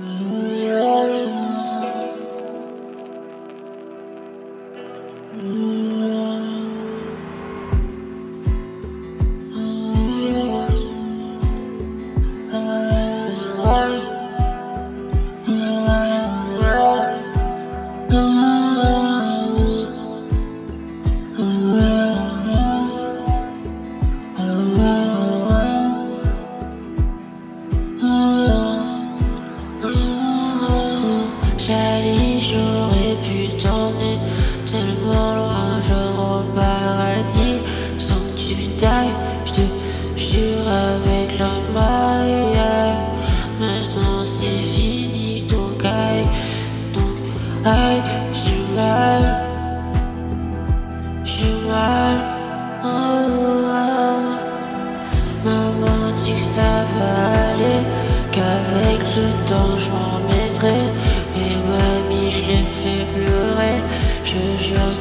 Mm-hmm.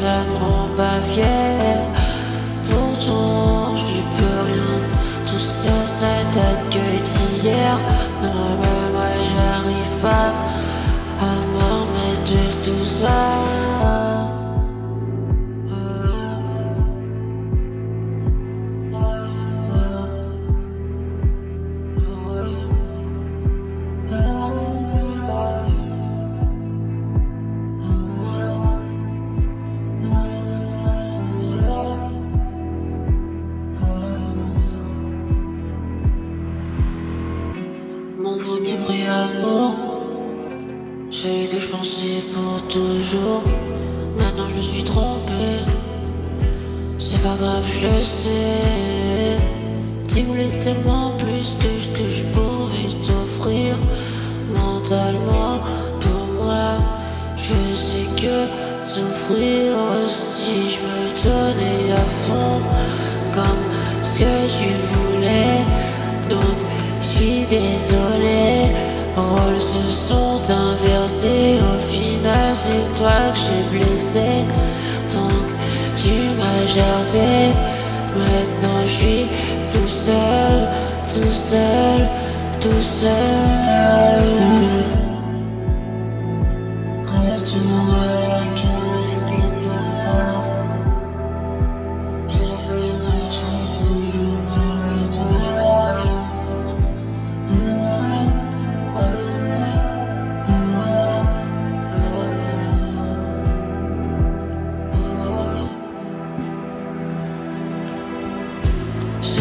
Je ne prends pas fier. compris l'amour Celui que je pensais pour toujours. Maintenant je me suis trompé. C'est pas grave, je le sais. Tu voulais tellement plus que ce que je pouvais t'offrir. Mentalement, pour moi Je sais que souffrir aussi. Je me donnais tu ser, tu ser.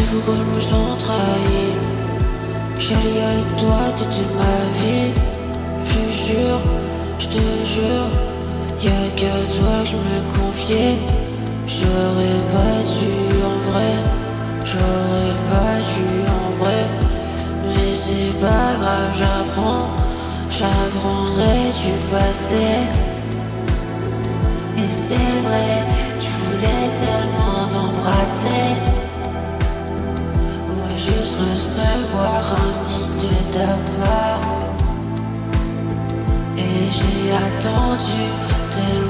tout comme me trahis. Chérie avec toi t'étais ma vie. Je jure, je te jure Y'a que toi je me confiais. J'aurais pas dû en vrai J'aurais pas dû en vrai. Mais c'est pas grave j'apprends J'apprendrai du passé. Et c'est vrai Tu voulais tellement t'embrasser. et j'ai attendu tellement